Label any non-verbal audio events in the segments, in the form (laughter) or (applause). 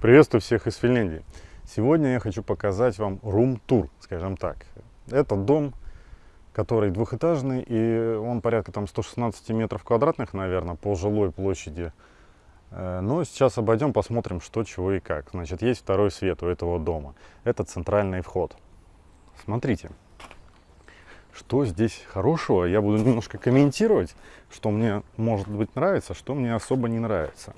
Приветствую всех из Финляндии. Сегодня я хочу показать вам рум-тур, скажем так. Это дом, который двухэтажный, и он порядка там 116 метров квадратных, наверное, по жилой площади. Э, но сейчас обойдем, посмотрим, что, чего и как. Значит, есть второй свет у этого дома. Это центральный вход. Смотрите, что здесь хорошего. Я буду немножко комментировать, что мне, может быть, нравится, что мне особо не нравится.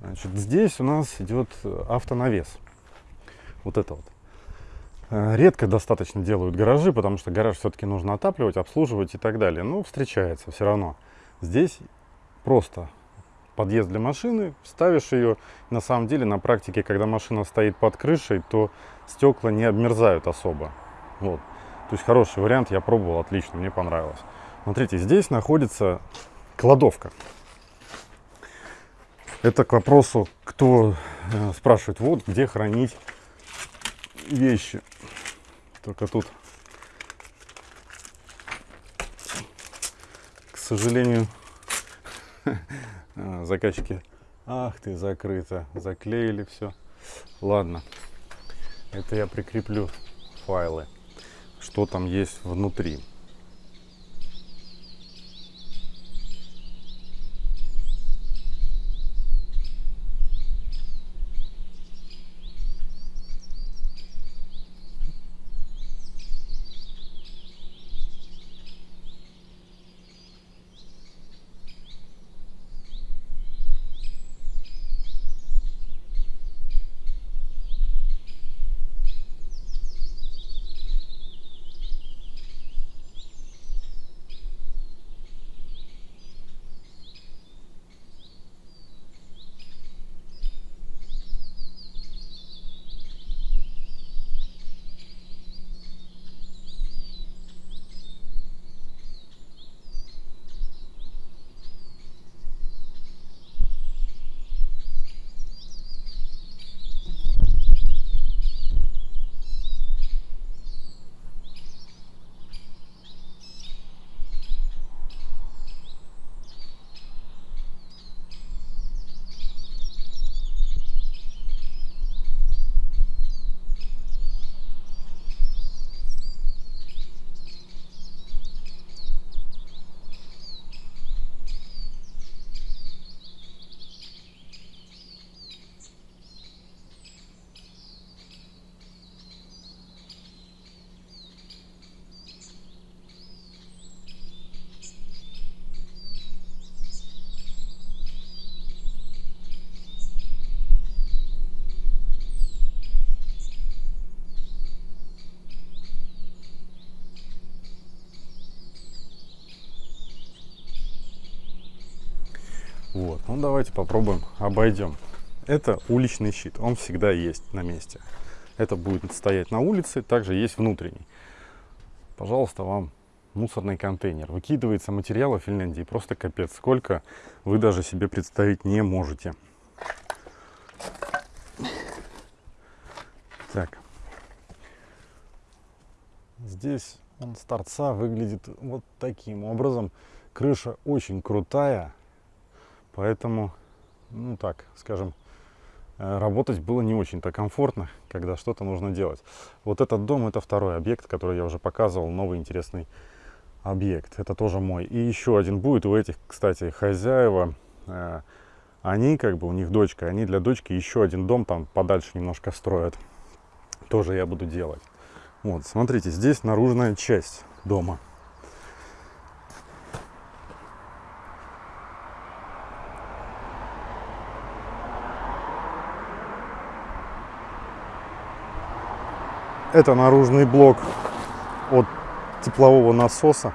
Значит, здесь у нас идет автонавес. Вот это вот. Э, редко достаточно делают гаражи, потому что гараж все-таки нужно отапливать, обслуживать и так далее. Но встречается все равно. Здесь просто подъезд для машины, ставишь ее. На самом деле, на практике, когда машина стоит под крышей, то стекла не обмерзают особо. Вот. То есть хороший вариант, я пробовал, отлично, мне понравилось. Смотрите, здесь находится кладовка. Это к вопросу, кто э, спрашивает, вот где хранить вещи. Только тут, к сожалению, а, (laughs) заказчики, ах ты, закрыто, заклеили все. Ладно, это я прикреплю файлы, что там есть внутри. Вот, ну давайте попробуем, обойдем. Это уличный щит, он всегда есть на месте. Это будет стоять на улице, также есть внутренний. Пожалуйста, вам мусорный контейнер. Выкидывается материала в Финляндии просто капец. Сколько вы даже себе представить не можете. Так. Здесь он с торца выглядит вот таким образом. Крыша очень крутая. Поэтому, ну так, скажем, э, работать было не очень-то комфортно, когда что-то нужно делать. Вот этот дом, это второй объект, который я уже показывал, новый интересный объект. Это тоже мой. И еще один будет у этих, кстати, хозяева. Э, они, как бы, у них дочка, они для дочки еще один дом там подальше немножко строят. Тоже я буду делать. Вот, смотрите, здесь наружная часть дома. Это наружный блок от теплового насоса.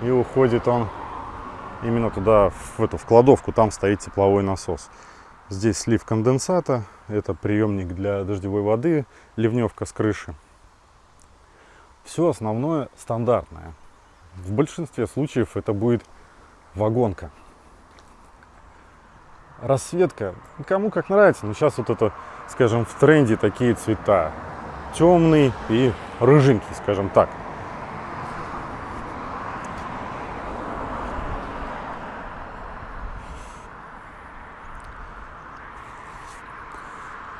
И уходит он именно туда, в эту в кладовку, там стоит тепловой насос. Здесь слив конденсата, это приемник для дождевой воды, ливневка с крыши. Все основное стандартное. В большинстве случаев это будет вагонка расцветка, кому как нравится, но сейчас вот это, скажем, в тренде такие цвета. Темный и рыженький, скажем так.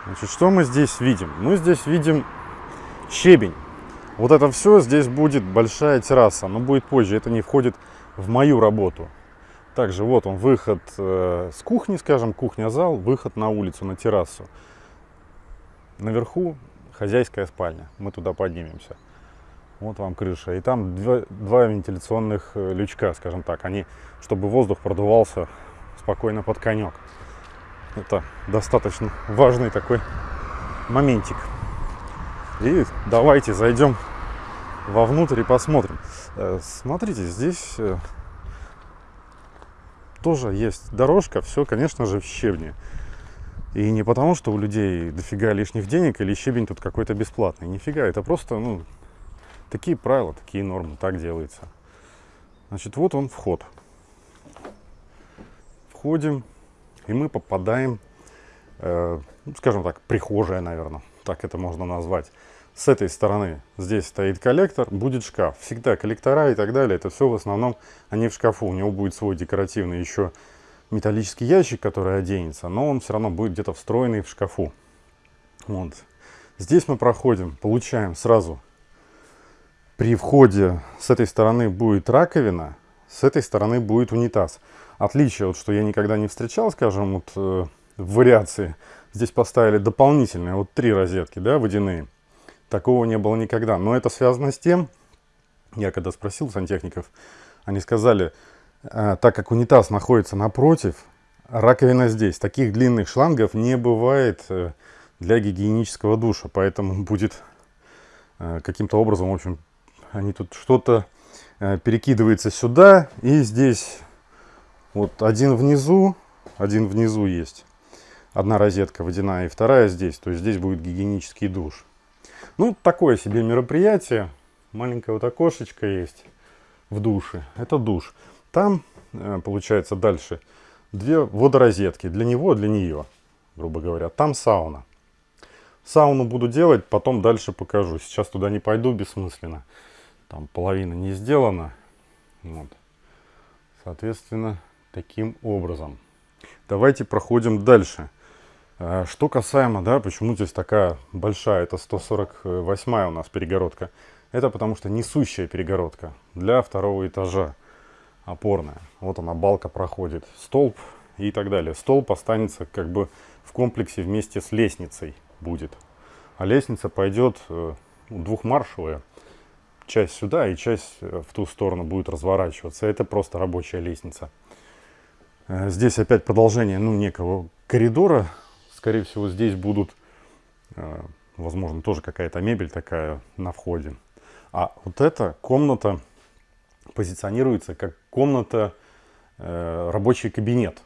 Значит, что мы здесь видим? Мы здесь видим щебень. Вот это все, здесь будет большая терраса, но будет позже, это не входит в мою работу. Также вот он, выход э, с кухни, скажем, кухня-зал, выход на улицу, на террасу. Наверху хозяйская спальня, мы туда поднимемся. Вот вам крыша. И там два, два вентиляционных э, лючка, скажем так, они, чтобы воздух продувался спокойно под конек. Это достаточно важный такой моментик. И давайте зайдем вовнутрь и посмотрим. Э, смотрите, здесь э, тоже есть дорожка, все, конечно же, в щебне. И не потому, что у людей дофига лишних денег или щебень тут какой-то бесплатный. Нифига, это просто, ну, такие правила, такие нормы, так делается. Значит, вот он вход. Входим, и мы попадаем, э, ну, скажем так, прихожая, наверное, так это можно назвать. С этой стороны здесь стоит коллектор, будет шкаф. Всегда коллектора и так далее, это все в основном они в шкафу. У него будет свой декоративный еще металлический ящик, который оденется, но он все равно будет где-то встроенный в шкафу. Вот. Здесь мы проходим, получаем сразу при входе с этой стороны будет раковина, с этой стороны будет унитаз. Отличие, вот, что я никогда не встречал, скажем, вот, э, в вариации. Здесь поставили дополнительные, вот три розетки, да, водяные. Такого не было никогда. Но это связано с тем, я когда спросил сантехников, они сказали, так как унитаз находится напротив, раковина здесь. Таких длинных шлангов не бывает э, для гигиенического душа. Поэтому (laughs) будет э, каким-то образом, в общем, они тут что-то э, перекидывается сюда. И здесь вот один внизу, один внизу есть. Одна розетка водяная и вторая здесь. То есть здесь будет гигиенический душ. Ну, такое себе мероприятие. Маленькое вот окошечко есть в душе. Это душ. Там, э, получается, дальше две водорозетки. Для него, для нее, грубо говоря. Там сауна. Сауну буду делать, потом дальше покажу. Сейчас туда не пойду, бессмысленно. Там половина не сделана. Вот. Соответственно, таким образом. Давайте проходим дальше. А, что касаемо, да, почему здесь такая большая, это 148 у нас перегородка. Это потому что несущая перегородка для второго этажа, опорная. Вот она, балка проходит, столб и так далее. Столб останется как бы в комплексе вместе с лестницей будет. А лестница пойдет э, двухмаршевая. Часть сюда и часть э, в ту сторону будет разворачиваться. Это просто рабочая лестница. Э, здесь опять продолжение ну, некого коридора скорее всего, здесь будут, возможно, тоже какая-то мебель такая на входе. А вот эта комната позиционируется как комната, э, рабочий кабинет,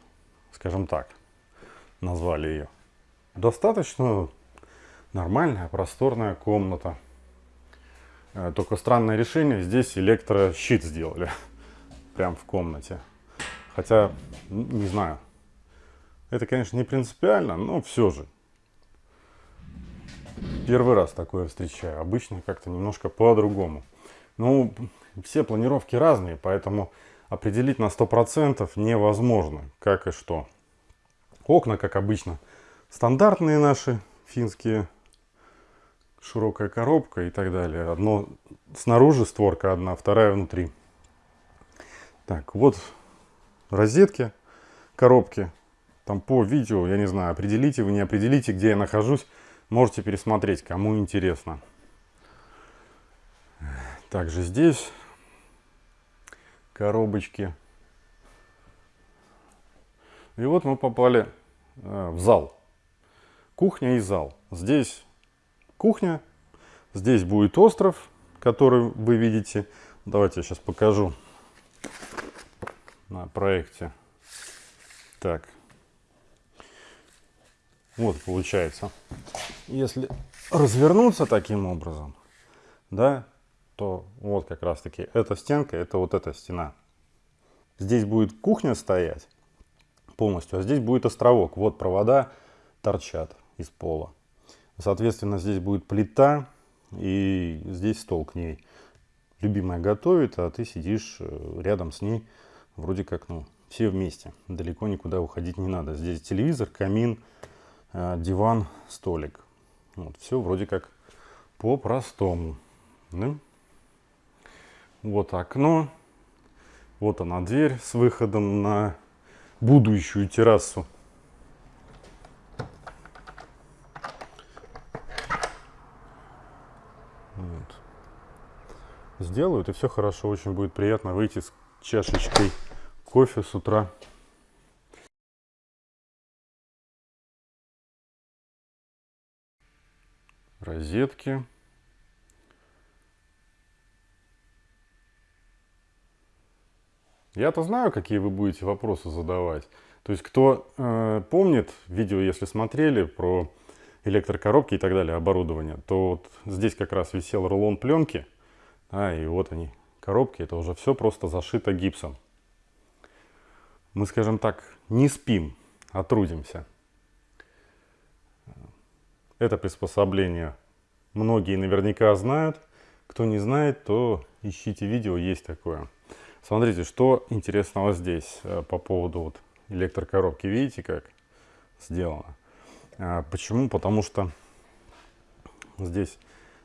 скажем так, назвали ее. Достаточно нормальная, просторная комната. Э, только странное решение, здесь электрощит сделали, (laughs) прям в комнате. Хотя, не знаю, это, конечно, не принципиально, но все же. Первый раз такое встречаю. Обычно как-то немножко по-другому. Ну, все планировки разные, поэтому определить на 100% невозможно, как и что. Окна, как обычно, стандартные наши, финские, широкая коробка и так далее. Одно снаружи створка одна, вторая внутри. Так, вот розетки, коробки там по видео, я не знаю, определите вы, не определите, где я нахожусь, можете пересмотреть, кому интересно. Также здесь коробочки. И вот мы попали э, в зал. Кухня и зал. Здесь кухня, здесь будет остров, который вы видите. Давайте я сейчас покажу на проекте. Так, вот получается. Если развернуться таким образом, да, то вот как раз таки эта стенка, это вот эта стена. Здесь будет кухня стоять полностью, а здесь будет островок. Вот провода торчат из пола. Соответственно, здесь будет плита и здесь стол к ней. Любимая готовит, а ты сидишь э, рядом с ней, вроде как, ну, все вместе. Далеко никуда уходить не надо. Здесь телевизор, камин, э, диван, столик. Вот, все вроде как по-простому. Да? Вот окно. Вот она дверь с выходом на будущую террасу. Вот. Сделают, и все хорошо. Очень будет приятно выйти с чашечкой кофе с утра. Розетки. Я-то знаю, какие вы будете вопросы задавать. То есть, кто э, помнит видео, если смотрели про электрокоробки и так далее, оборудование, то вот здесь как раз висел рулон пленки, а, и вот они, коробки, это уже все просто зашито гипсом. Мы, скажем так, не спим, а трудимся. Это приспособление многие наверняка знают. Кто не знает, то ищите видео, есть такое. Смотрите, что интересного здесь э, по поводу вот электрокоробки. Видите, как сделано? А, почему? Потому что здесь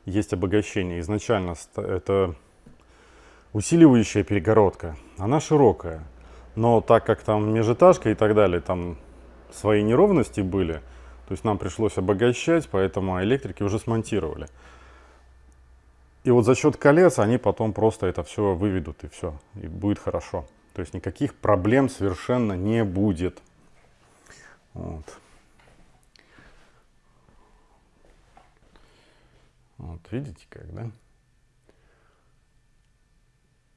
есть обогащение. Изначально это усиливающая перегородка. Она широкая. Но так как там межэтажка и так далее, там свои неровности были, то есть нам пришлось обогащать, поэтому электрики уже смонтировали. И вот за счет колец они потом просто это все выведут и все, и будет хорошо. То есть никаких проблем совершенно не будет. Вот. Вот видите как, да?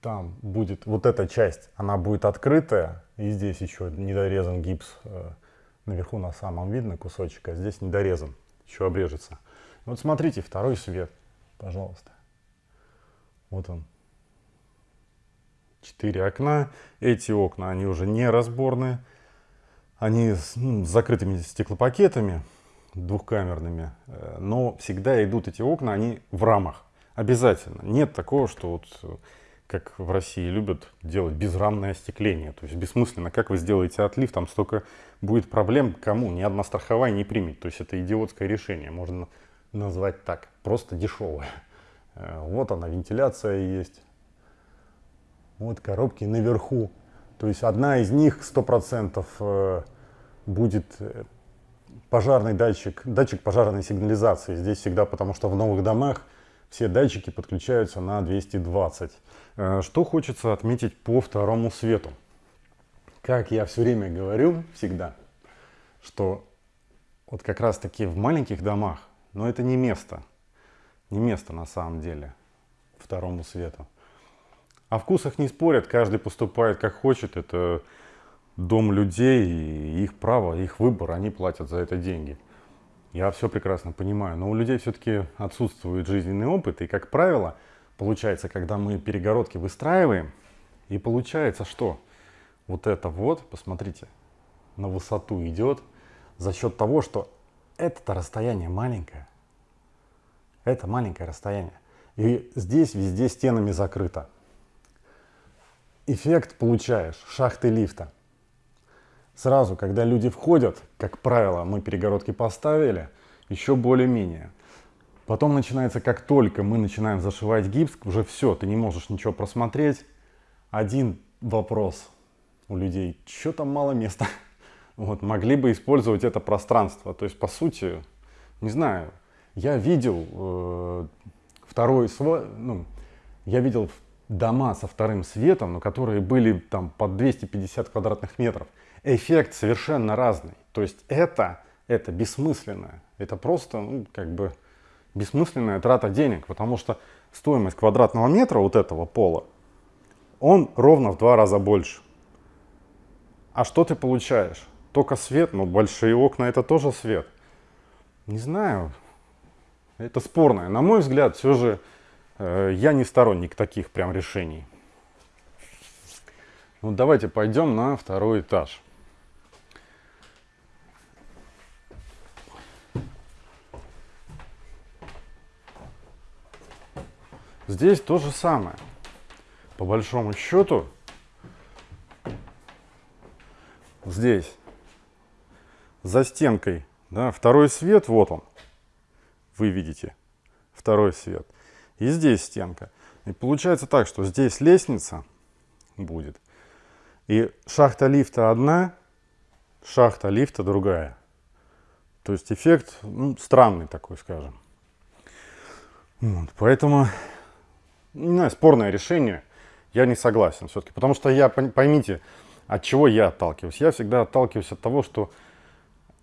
Там будет вот эта часть, она будет открытая, и здесь еще недорезан гипс. Э, наверху на самом видно кусочек, а здесь недорезан, еще обрежется. Вот смотрите, второй свет, пожалуйста. Вот он. Четыре окна. Эти окна, они уже не разборные. Они с, ну, закрытыми стеклопакетами двухкамерными. Э, но всегда идут эти окна, они в рамах. Обязательно. Нет такого, что вот как в России любят делать безрамное остекление. То есть бессмысленно. Как вы сделаете отлив, там столько будет проблем, кому ни одна страховая не примет. То есть это идиотское решение, можно назвать так. Просто дешевое. Э, вот она, вентиляция есть. Вот коробки наверху. То есть одна из них 100% э, будет э, пожарный датчик, датчик пожарной сигнализации. Здесь всегда, потому что в новых домах все датчики подключаются на 220. Что хочется отметить по второму свету. Как я все время говорю, всегда, что вот как раз таки в маленьких домах, но это не место, не место на самом деле второму свету. О вкусах не спорят, каждый поступает как хочет, это дом людей, и их право, их выбор, они платят за это деньги. Я все прекрасно понимаю, но у людей все-таки отсутствует жизненный опыт, и, как правило, получается, когда мы перегородки выстраиваем, и получается что? Вот это вот, посмотрите, на высоту идет за счет того, что это расстояние маленькое, это маленькое расстояние. И здесь везде стенами закрыто. Эффект получаешь шахты лифта. Сразу, когда люди входят, как правило, мы перегородки поставили, еще более-менее. Потом начинается, как только мы начинаем зашивать гипс, уже все, ты не можешь ничего просмотреть. Один вопрос у людей, что там мало места. (laughs) Вот, могли бы использовать это пространство. То есть, по сути, не знаю, я видел э, второй свой, ну, я видел дома со вторым светом, но которые были там под 250 квадратных метров. Эффект совершенно разный. То есть это, это бессмысленное. Это просто, ну, как бы бессмысленная трата денег, потому что стоимость квадратного метра вот этого пола, он ровно в два раза больше. А что ты получаешь? Только свет, но большие окна это тоже свет. Не знаю, это спорное. На мой взгляд, все же э, я не сторонник таких прям решений. Ну, давайте пойдем на второй этаж. Здесь то же самое. По большому счету, здесь за стенкой Да, второй свет, вот он. Вы видите второй свет. И здесь стенка. И получается так, что здесь лестница будет. И шахта лифта одна, шахта лифта другая. То есть эффект ну, странный такой, скажем. Вот, поэтому, не знаю, спорное решение. Я не согласен все-таки. Потому что я, поймите, от чего я отталкиваюсь. Я всегда отталкиваюсь от того, что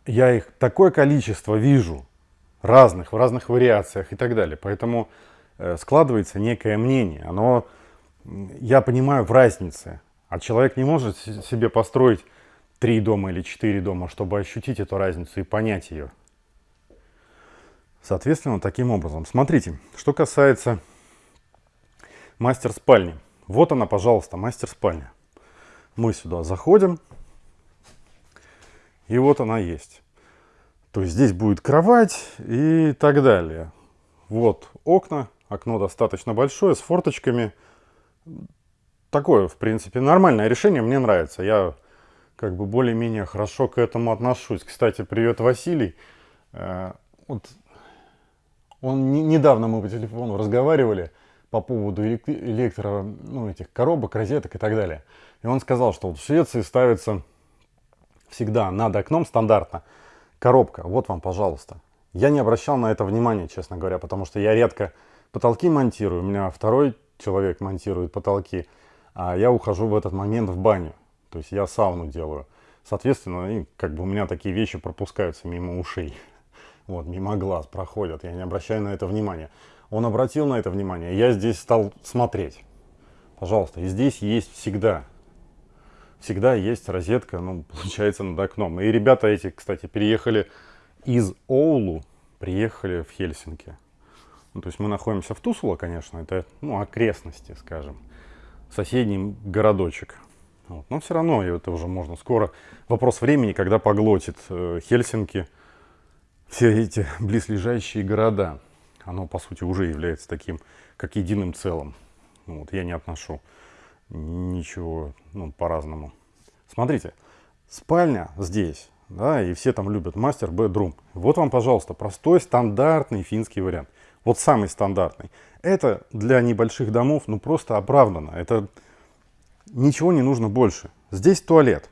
я их такое количество вижу, разных, в разных вариациях и так далее. Поэтому э, складывается некое мнение. Оно, я понимаю в разнице. А человек не может себе построить три дома или четыре дома, чтобы ощутить эту разницу и понять ее. Соответственно, таким образом. Смотрите, что касается мастер спальни. Вот она, пожалуйста, мастер спальня. Мы сюда заходим, и вот она есть. То есть здесь будет кровать и так далее. Вот окна, окно достаточно большое, с форточками. Такое, в принципе, нормальное решение, мне нравится. Я как бы более-менее хорошо к этому отношусь. Кстати, привет, Василий. Э, вот он не, недавно мы по телефону разговаривали по поводу электро, ну, этих коробок, розеток и так далее. И он сказал, что вот в Швеции ставится всегда над окном стандартно коробка. Вот вам, пожалуйста. Я не обращал на это внимания, честно говоря, потому что я редко потолки монтирую. У меня второй человек монтирует потолки, а я ухожу в этот момент в баню. То есть я сауну делаю. Соответственно, и как бы у меня такие вещи пропускаются мимо ушей. (laughs) Вот, мимо глаз проходят. Я не обращаю на это внимания. Он обратил на это внимание. Я здесь стал смотреть. Пожалуйста, и здесь есть всегда. Всегда есть розетка, ну, (laughs) получается, над окном. И ребята эти, кстати, переехали из Оулу, приехали в Хельсинки. Ну, то есть мы находимся в Тусула, конечно, это, ну, окрестности, скажем. Соседний городочек. Вот. Но все равно это уже можно скоро. Вопрос времени, когда поглотит э, Хельсинки все эти (laughs) близлежащие города. Оно, по сути, уже является таким, как единым целым. Вот, я не отношу ничего ну, по-разному. Смотрите, спальня здесь, да, и все там любят мастер бедрум. Вот вам, пожалуйста, простой, стандартный финский вариант. Вот самый стандартный. Это для небольших домов, ну, просто оправдано. Это ничего не нужно больше. Здесь туалет.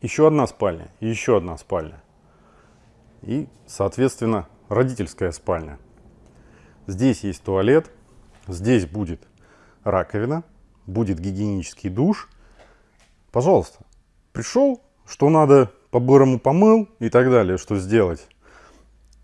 Еще одна спальня, еще одна спальня. И, соответственно, родительская спальня. Здесь есть туалет, здесь будет раковина, будет гигиенический душ. Пожалуйста, пришел, что надо, по-бырому помыл и так далее, что сделать.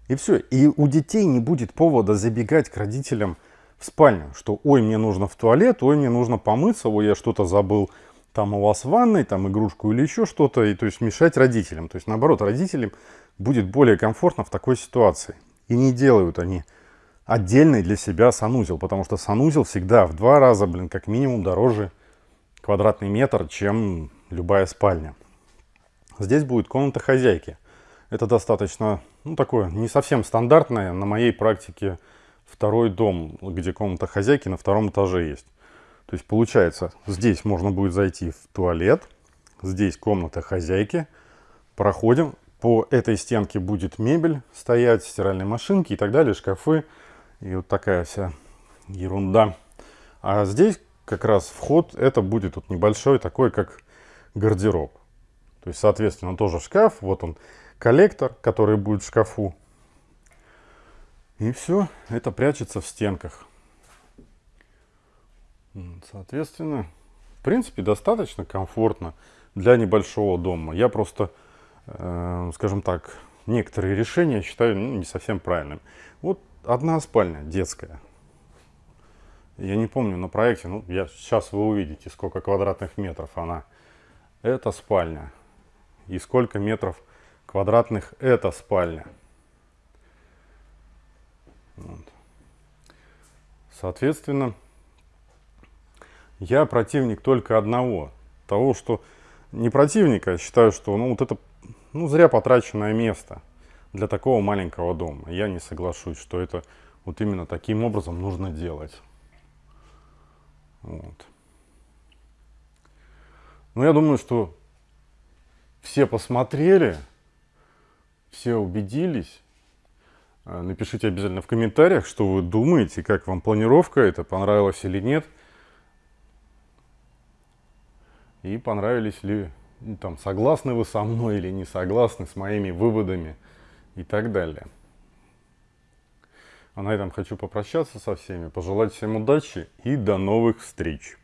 И все. И у детей не будет повода забегать к родителям в спальню, что ой, мне нужно в туалет, ой, мне нужно помыться, ой, я что-то забыл там у вас в ванной, там игрушку или еще что-то, и то есть мешать родителям. То есть наоборот, родителям будет более комфортно в такой ситуации. И не делают они отдельный для себя санузел, потому что санузел всегда в два раза, блин, как минимум дороже квадратный метр, чем любая спальня. Здесь будет комната хозяйки. Это достаточно, ну, такое, не совсем стандартное. На моей практике второй дом, где комната хозяйки на втором этаже есть. То есть получается, здесь можно будет зайти в туалет, здесь комната хозяйки, проходим, по этой стенке будет мебель стоять, стиральные машинки и так далее, шкафы. И вот такая вся ерунда. А здесь как раз вход, это будет вот небольшой такой, как гардероб. То есть, соответственно, тоже шкаф. Вот он, коллектор, который будет в шкафу. И все, это прячется в стенках. Соответственно, в принципе, достаточно комфортно для небольшого дома. Я просто э, скажем так, некоторые решения считаю ну, не совсем правильным. Вот одна спальня детская. Я не помню на проекте, ну, я, сейчас вы увидите, сколько квадратных метров она. Это спальня. И сколько метров квадратных это спальня. Вот. Соответственно, я противник только одного. Того, что не противника, считаю, что ну, вот это ну, зря потраченное место для такого маленького дома. Я не соглашусь, что это вот именно таким образом нужно делать. Вот. Но я думаю, что все посмотрели, все убедились. Э, напишите обязательно в комментариях, что вы думаете, как вам планировка, это понравилось или нет. И понравились ли, там, согласны вы со мной или не согласны с моими выводами и так далее. А на этом хочу попрощаться со всеми, пожелать всем удачи и до новых встреч.